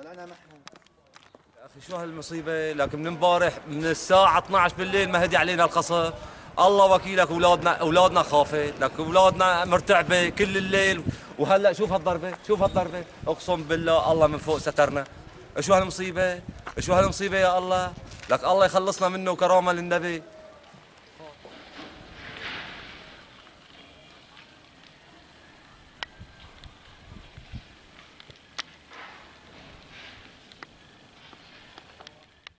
يا أخي شو هالمصيبة؟ لكن من امبارح من الساعة 12 بالليل ما هدي علينا القصر. الله وكيلك أولادنا أولادنا خافت لك أولادنا مرتعبة كل الليل. وهلأ شوف هالضربة شوف هالضربة. أقسم بالله الله من فوق سترنا. شو هالمصيبة؟ شو هالمصيبة يا الله؟ لك الله يخلصنا منه كرامة للنبي.